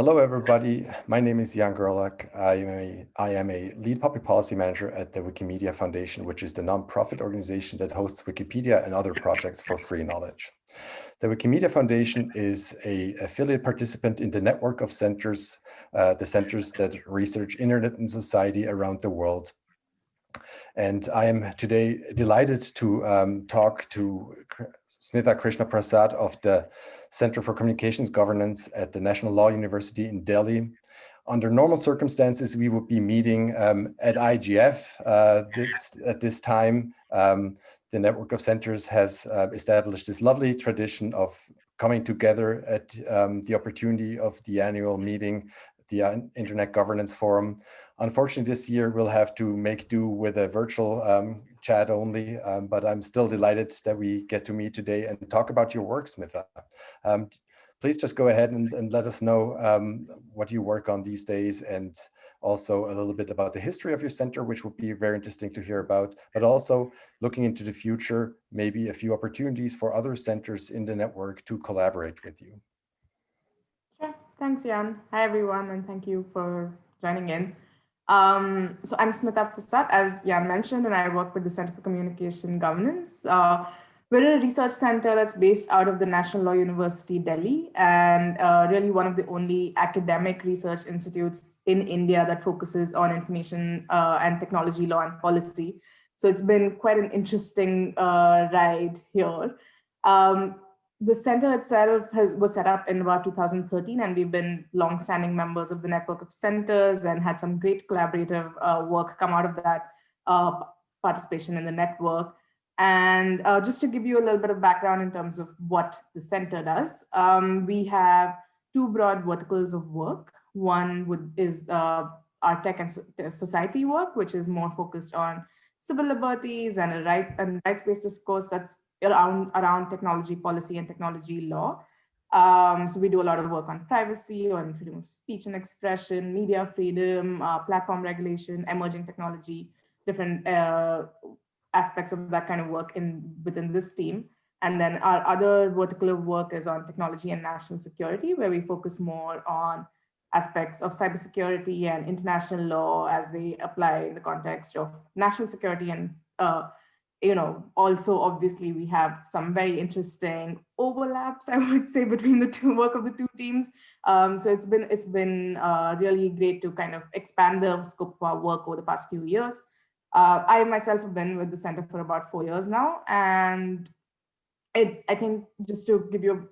Hello, everybody. My name is Jan Gerlach. I am, a, I am a lead public policy manager at the Wikimedia Foundation, which is the nonprofit organization that hosts Wikipedia and other projects for free knowledge. The Wikimedia Foundation is a affiliate participant in the network of centers, uh, the centers that research internet and society around the world. And I am today delighted to um, talk to Smitha Krishna Prasad of the Center for Communications Governance at the National Law University in Delhi. Under normal circumstances, we would be meeting um, at IGF uh, this, at this time. Um, the network of centers has uh, established this lovely tradition of coming together at um, the opportunity of the annual meeting, the uh, Internet Governance Forum. Unfortunately, this year we'll have to make do with a virtual um, chat only, um, but I'm still delighted that we get to meet today and talk about your work, Smitha. Um, please just go ahead and, and let us know um, what you work on these days and also a little bit about the history of your center, which would be very interesting to hear about, but also looking into the future, maybe a few opportunities for other centers in the network to collaborate with you. Sure. Thanks, Jan. Hi, everyone, and thank you for joining in. Um, so I'm Smitha Prasad, as Jan mentioned, and I work with the Center for Communication Governance. Uh, we're a research center that's based out of the National Law University, Delhi, and uh, really one of the only academic research institutes in India that focuses on information uh, and technology law and policy. So it's been quite an interesting uh, ride here. Um, the center itself has was set up in about 2013 and we've been long-standing members of the network of centers and had some great collaborative uh, work come out of that uh, participation in the network. And uh, just to give you a little bit of background in terms of what the center does, um, we have two broad verticals of work. One would is uh, our tech and society work, which is more focused on civil liberties and a right and rights-based discourse that's around, around technology policy and technology law. Um, so we do a lot of work on privacy, on freedom of speech and expression, media freedom, uh, platform regulation, emerging technology, different uh, aspects of that kind of work in within this team. And then our other vertical of work is on technology and national security, where we focus more on aspects of cybersecurity and international law as they apply in the context of national security and uh, you know, also obviously we have some very interesting overlaps, I would say, between the two work of the two teams. Um, so it's been it's been uh, really great to kind of expand the scope of our work over the past few years. Uh, I myself have been with the center for about four years now, and it, I think just to give you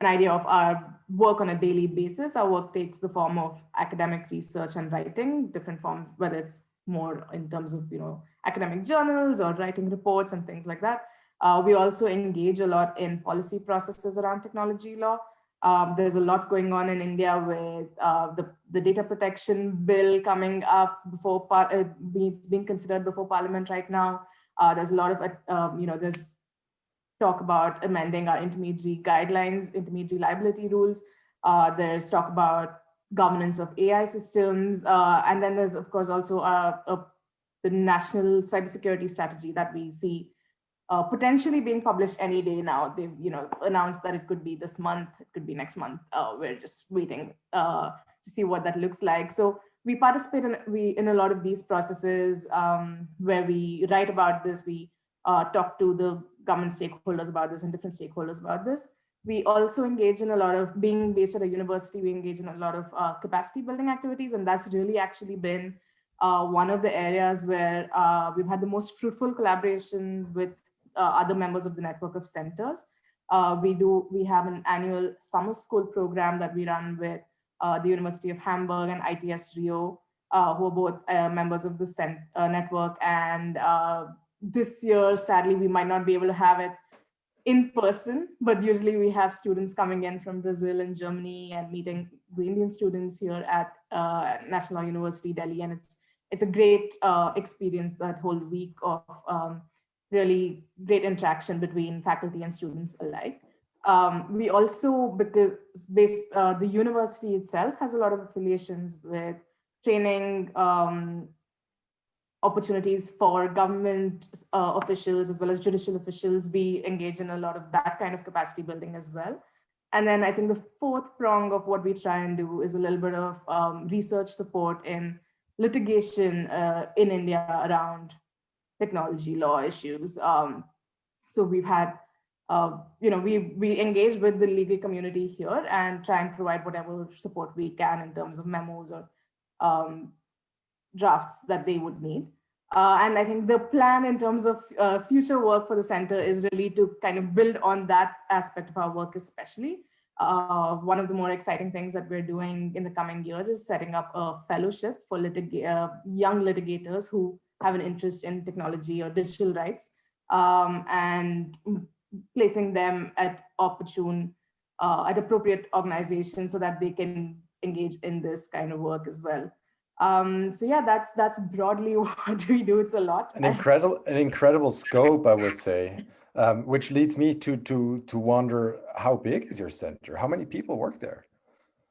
an idea of our work on a daily basis, our work takes the form of academic research and writing, different forms, whether it's more in terms of you know academic journals or writing reports and things like that. Uh, we also engage a lot in policy processes around technology law. Um, there's a lot going on in India with uh, the, the data protection bill coming up before uh, it's being considered before parliament right now. Uh, there's a lot of, uh, um, you know, there's talk about amending our intermediary guidelines, intermediary liability rules. Uh, there's talk about governance of AI systems. Uh, and then there's, of course, also a, a the national cybersecurity strategy that we see uh, potentially being published any day now. They've you know announced that it could be this month, it could be next month. Uh, we're just waiting uh, to see what that looks like. So we participate in we in a lot of these processes um, where we write about this. We uh, talk to the government stakeholders about this and different stakeholders about this. We also engage in a lot of being based at a university. We engage in a lot of uh, capacity building activities, and that's really actually been uh, one of the areas where uh, we've had the most fruitful collaborations with uh, other members of the network of centers. Uh, we do, we have an annual summer school program that we run with uh, the University of Hamburg and ITS Rio, who are both members of the cent network. And this year, sadly, we might not be able to have it in person, but usually we have students coming in from Brazil and Germany and meeting the Indian students here at uh, National University Delhi. And it's it's a great uh, experience that whole week of um, really great interaction between faculty and students alike. Um, we also, because based, uh, the university itself has a lot of affiliations with training um, opportunities for government uh, officials as well as judicial officials. We engage in a lot of that kind of capacity building as well. And then I think the fourth prong of what we try and do is a little bit of um, research support in litigation uh, in India around technology law issues. Um, so we've had, uh, you know, we we engage with the legal community here and try and provide whatever support we can in terms of memos or um, drafts that they would need. Uh, and I think the plan in terms of uh, future work for the center is really to kind of build on that aspect of our work, especially. Uh, one of the more exciting things that we're doing in the coming year is setting up a fellowship for litig uh, young litigators who have an interest in technology or digital rights um, and placing them at opportune, uh, at appropriate organizations so that they can engage in this kind of work as well. Um, so yeah, that's that's broadly what we do. It's a lot. An incredible, an incredible scope, I would say. Um, which leads me to to to wonder how big is your center? How many people work there?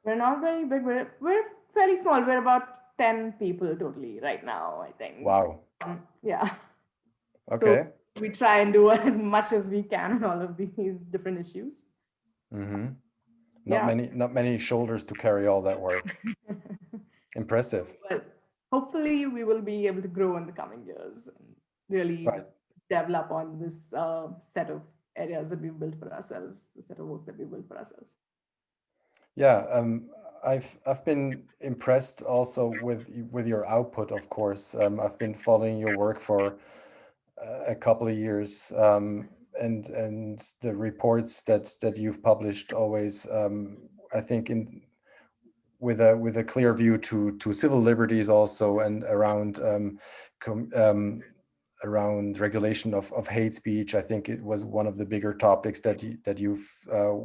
We're not very big. We're we're fairly small. We're about ten people totally right now. I think. Wow. Um, yeah. Okay. So we try and do as much as we can on all of these different issues. Mm -hmm. Not yeah. many, not many shoulders to carry all that work. Impressive. But hopefully we will be able to grow in the coming years and really right. develop on this uh, set of areas that we've built for ourselves, the set of work that we built for ourselves. Yeah, um, I've I've been impressed also with with your output. Of course, um, I've been following your work for uh, a couple of years, um, and and the reports that that you've published always, um, I think, in with a with a clear view to to civil liberties also and around um, um, around regulation of, of hate speech. I think it was one of the bigger topics that you, that you've uh,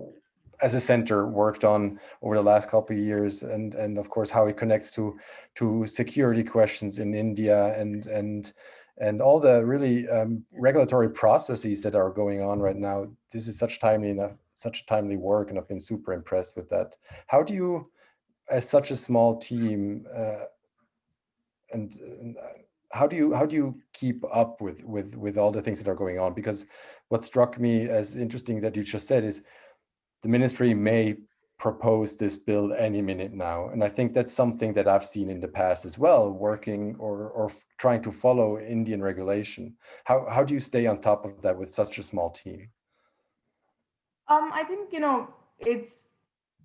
as a center worked on over the last couple of years and and of course how it connects to to security questions in India and and and all the really um, regulatory processes that are going on right now. This is such timely enough, such timely work, and I've been super impressed with that. How do you as such a small team uh, and, and, how do you how do you keep up with with with all the things that are going on? Because what struck me as interesting that you just said is the ministry may propose this bill any minute now. And i think that's something that i've seen in the past as well working or or trying to follow indian regulation. How how do you stay on top of that with such a small team? Um i think you know it's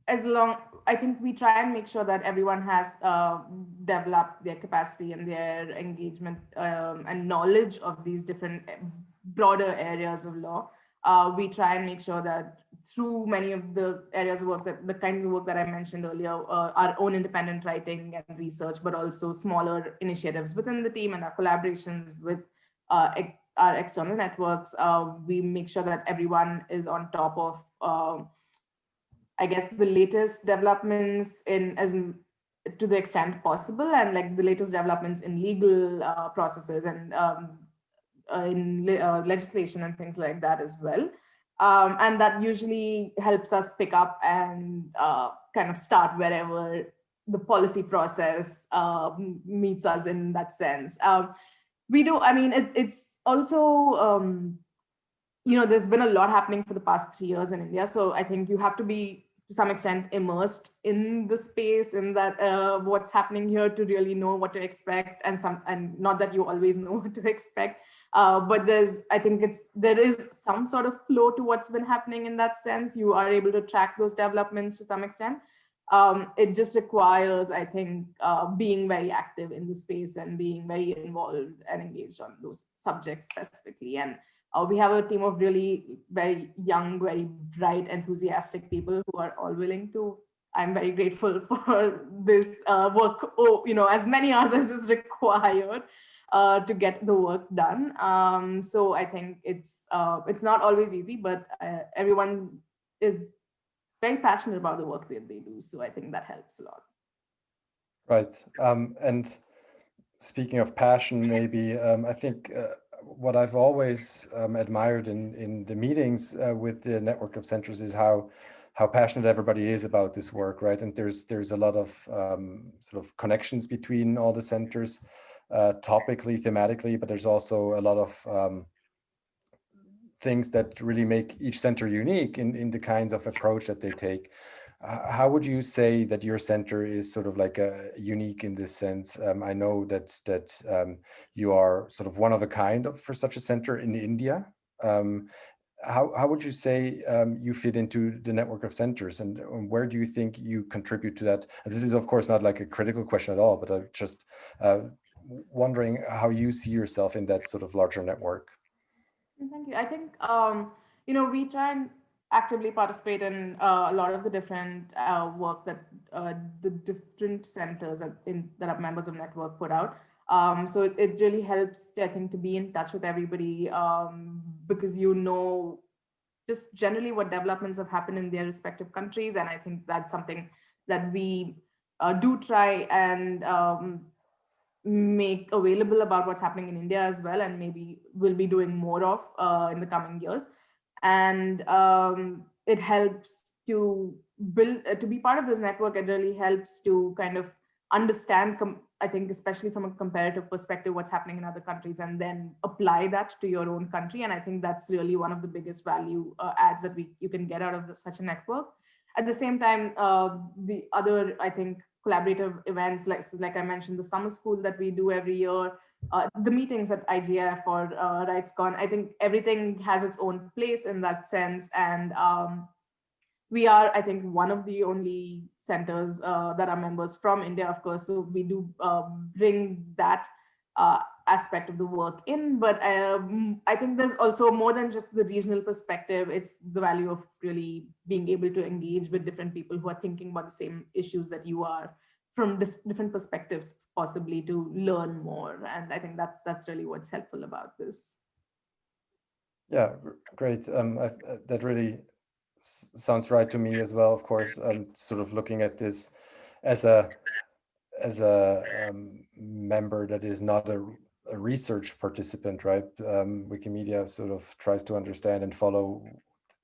as long I think we try and make sure that everyone has uh, developed their capacity and their engagement um, and knowledge of these different eh, broader areas of law. Uh, we try and make sure that through many of the areas of work that the kinds of work that I mentioned earlier, uh, our own independent writing and research, but also smaller initiatives within the team and our collaborations with uh, our external networks, uh, we make sure that everyone is on top of um, I guess the latest developments in as to the extent possible and like the latest developments in legal uh, processes and um, uh, in uh, legislation and things like that as well. Um, and that usually helps us pick up and uh, kind of start wherever the policy process um, meets us in that sense. Um, we do, I mean, it, it's also, um, you know, there's been a lot happening for the past three years in India. So I think you have to be to some extent immersed in the space in that uh, what's happening here to really know what to expect and some and not that you always know what to expect. Uh, but there's i think it's there is some sort of flow to what's been happening in that sense. You are able to track those developments to some extent. Um, it just requires i think uh, being very active in the space and being very involved and engaged on those subjects specifically. And uh, we have a team of really very young, very bright, enthusiastic people who are all willing to. I'm very grateful for this uh, work, oh, you know, as many hours as is required uh, to get the work done. Um, so I think it's uh, it's not always easy, but uh, everyone is very passionate about the work that they do. So I think that helps a lot. Right. Um, and speaking of passion, maybe um, I think uh, what I've always um, admired in in the meetings uh, with the network of centers is how how passionate everybody is about this work, right? And there's there's a lot of um, sort of connections between all the centers, uh, topically, thematically, but there's also a lot of um, things that really make each center unique in, in the kinds of approach that they take. Uh, how would you say that your center is sort of like a unique in this sense? Um, I know that that um, you are sort of one of a kind of, for such a center in India. Um, how, how would you say um, you fit into the network of centers and, and, where do you think you contribute to that? And this is of course not like a critical question at all, but I'm just uh, wondering how you see yourself in that sort of larger network. Thank you. I think, um, you know, we try and actively participate in uh, a lot of the different uh, work that uh, the different centers in, that are members of network put out. Um, so it, it, really helps, I think, to be in touch with everybody um, because you know just generally what developments have happened in their respective countries. And I think that's something that we uh, do try and um, make available about what's happening in India as well, and maybe we'll be doing more of uh, in the coming years. And um, it helps to build, uh, to be part of this network, it really helps to kind of understand, I think, especially from a comparative perspective, what's happening in other countries and then apply that to your own country. And I think that's really one of the biggest value uh, adds that we you can get out of the, such a network. At the same time, uh, the other, I think, collaborative events, like, like I mentioned, the summer school that we do every year, uh, the meetings at IGF or uh, RightsCon, I think everything has its own place in that sense. And um, we are, I think, one of the only centers uh, that are members from India, of course, so we do uh, bring that uh, aspect of the work in, but um, I think there's also more than just the regional perspective, it's the value of really being able to engage with different people who are thinking about the same issues that you are from different perspectives, possibly to learn more. And I think that's that's really what's helpful about this. Yeah, great. Um, I, that really sounds right to me as well. Of course, I'm sort of looking at this as a as a um, member that is not a, a research participant, right? Um, Wikimedia sort of tries to understand and follow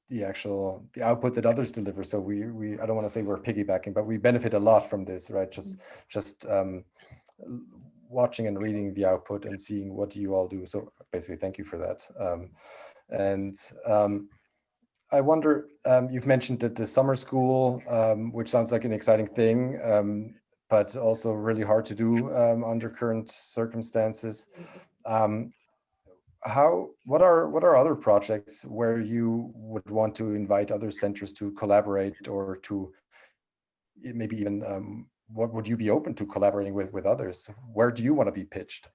the actual the output that others deliver. So we we I don't want to say we're piggybacking, but we benefit a lot from this, right? Just mm-hmm. just um, watching and reading the output and seeing what you all do. So basically, thank you for that. Um, and um, I wonder, um, you've mentioned that the summer school, um, which sounds like an exciting thing, um, but also really hard to do um, under current circumstances. How, what are, what are other projects where you would want to invite other centers to collaborate or to maybe even, um, what would you be open to collaborating with, with others? Where do you want to be pitched?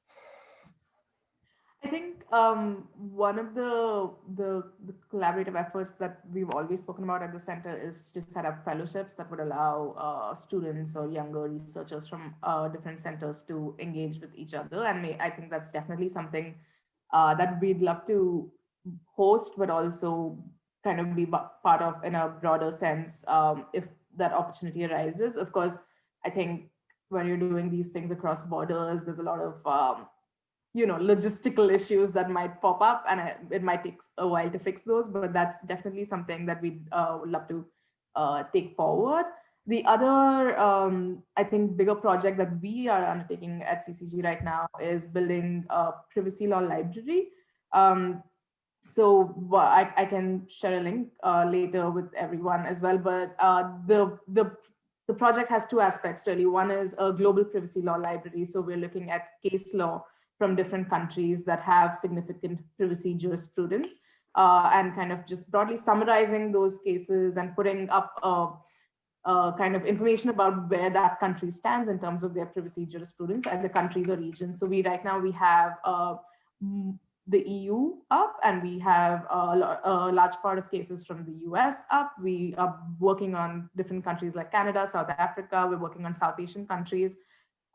I think um, one of the, the, the collaborative efforts that we've always spoken about at the center is to set up fellowships that would allow uh, students or younger researchers from uh, different centers to engage with each other. And may, I think that's definitely something uh, that we'd love to host, but also kind of be part of in a broader sense um, if that opportunity arises. Of course, I think when you're doing these things across borders, there's a lot of um, you know, logistical issues that might pop up and it might take a while to fix those, but that's definitely something that we'd uh, love to uh, take forward. The other, um, I think, bigger project that we are undertaking at CCG right now is building a privacy law library. Um, so I, I can share a link uh, later with everyone as well, but uh, the, the, the project has two aspects really. One is a global privacy law library. So we're looking at case law from different countries that have significant privacy jurisprudence uh, and kind of just broadly summarizing those cases and putting up a, a, kind of information about where that country stands in terms of their privacy jurisprudence and the countries or regions. So we right now we have uh, the EU up and we have a, a, large part of cases from the US up. We are working on different countries like Canada, South Africa. We're working on South Asian countries.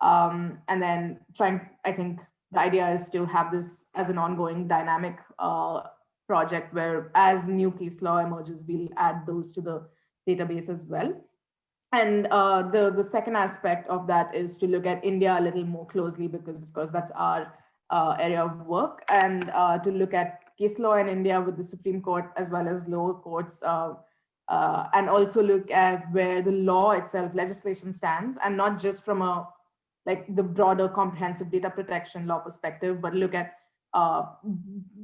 Um, and then trying, I think, the idea is to have this as an ongoing dynamic uh, project where as new case law emerges, we'll add those to the database as well. And uh, the, the second aspect of that is to look at India a little more closely because of course that's our uh, area of work. And uh, to look at case law in India with the Supreme Court as well as lower courts uh, uh, and also look at where the law itself legislation stands and not just from a like the broader comprehensive data protection law perspective, but look at uh,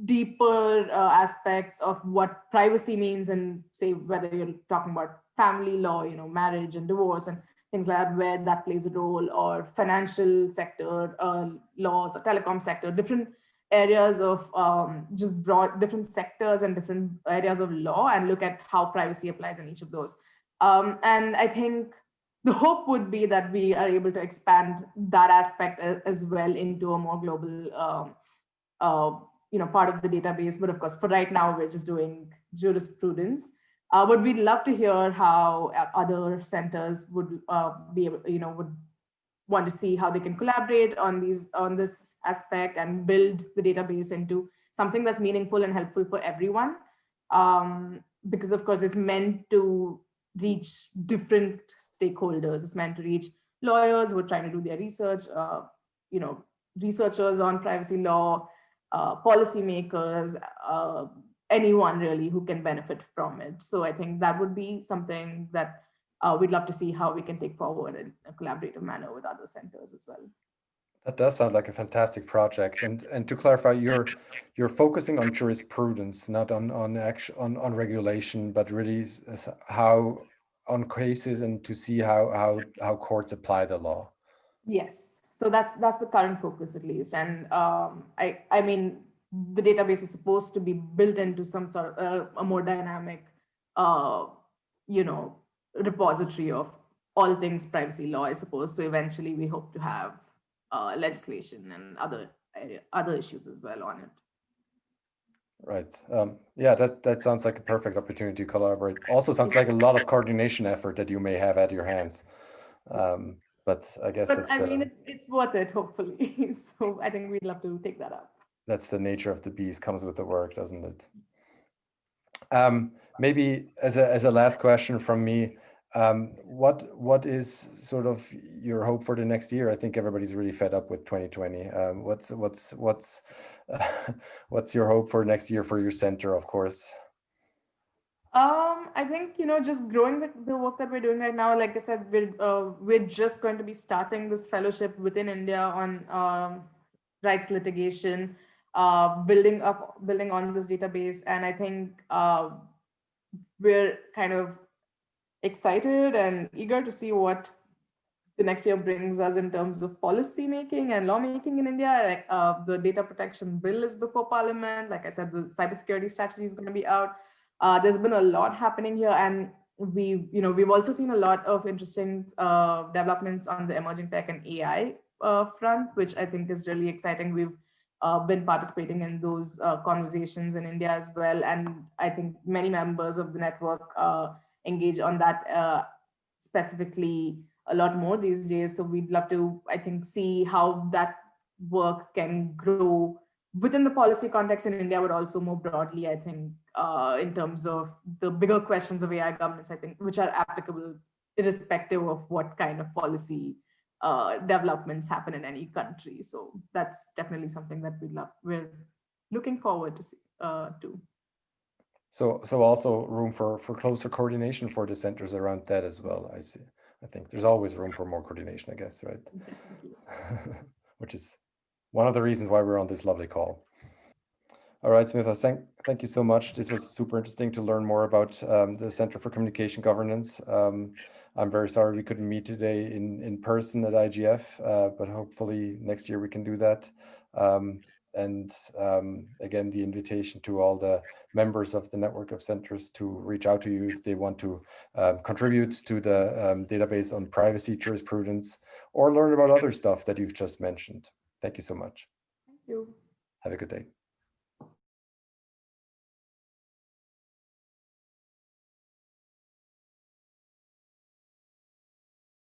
deeper aspects of what privacy means and say whether you're talking about family law, you know, marriage and divorce and things like that, where that plays a role or financial sector uh, laws or telecom sector, different areas of um, just broad different sectors and different areas of law and look at how privacy applies in each of those. Um, and I think the hope would be that we are able to expand that aspect as well into a more global um, uh, you know, part of the database. But of course, for right now, we're just doing jurisprudence. Uh, but we'd love to hear how uh, other centers would uh, be, able, you know, would want to see how they can collaborate on these on this aspect and build the database into something that's meaningful and helpful for everyone. Um, because of course, it's meant to reach different stakeholders. It's meant to reach lawyers who are trying to do their research, uh, you know, researchers on privacy law, uh, policymakers, uh, anyone really who can benefit from it. So I think that would be something that uh, we'd love to see how we can take forward in a collaborative manner with other centers as well. That does sound like a fantastic project. And and to clarify, you're you're focusing on jurisprudence, not on on action on, on regulation, but really how on cases and to see how how how courts apply the law. Yes so that's that's the current focus at least and um, i i mean the database is supposed to be built into some sort of uh, a more dynamic uh, you know repository of all things privacy law i suppose so eventually we hope to have uh, legislation and other other issues as well on it Right. Um, yeah, that, that sounds like a perfect opportunity to collaborate. Also sounds like a lot of coordination effort that you may have at your hands. Um, but I guess but I mean, it, it's worth it, hopefully. so I think we'd love to take that up. That's the nature of the beast comes with the work, doesn't it? Um, maybe as a, as a last question from me, um, what what is sort of your hope for the next year? I think everybody's really fed up with 2020. Um, what's what's what's uh, what's your hope for next year for your center, of course? Um, I think you know, just growing the, the work that we're doing right now. Like I said, we're uh, we're just going to be starting this fellowship within India on um, rights litigation, uh, building up, building on this database, and I think uh, we're kind of excited and eager to see what the next year brings us in terms of policy making and lawmaking in India. Like uh, the data protection bill is before parliament. Like I said, the cybersecurity strategy is going to be out. Uh, there's been a lot happening here and we, you know, we've also seen a lot of interesting uh, developments on the emerging tech and AI uh, front, which I think is really exciting. We've uh, been participating in those uh, conversations in India as well. And I think many members of the network uh, engage on that specifically a lot more these days. So we'd love to, I think, see how that work can grow within the policy context in India, but also more broadly, I think, uh, in terms of the bigger questions of AI governance, I think, which are applicable irrespective of what kind of policy uh, developments happen in any country. So that's definitely something that we love. We're looking forward to see, uh, to. So, so also room for for closer coordination for the centers around that as well. I see. I think there's always room for more coordination, I guess, right? Which is one of the reasons why we're on this lovely call. All right, Smitha, thank, thank you so much. This was super interesting to learn more about um, the Center for Communication Governance. Um, I'm very sorry we couldn't meet today in, in person at IGF, uh, but hopefully next year we can do that. Um, and um, again, the invitation to all the members of the network of centers to reach out to you if they want to um, contribute to the um, database on privacy jurisprudence or learn about other stuff that you've just mentioned. Thank you so much. Thank you. Have a good day.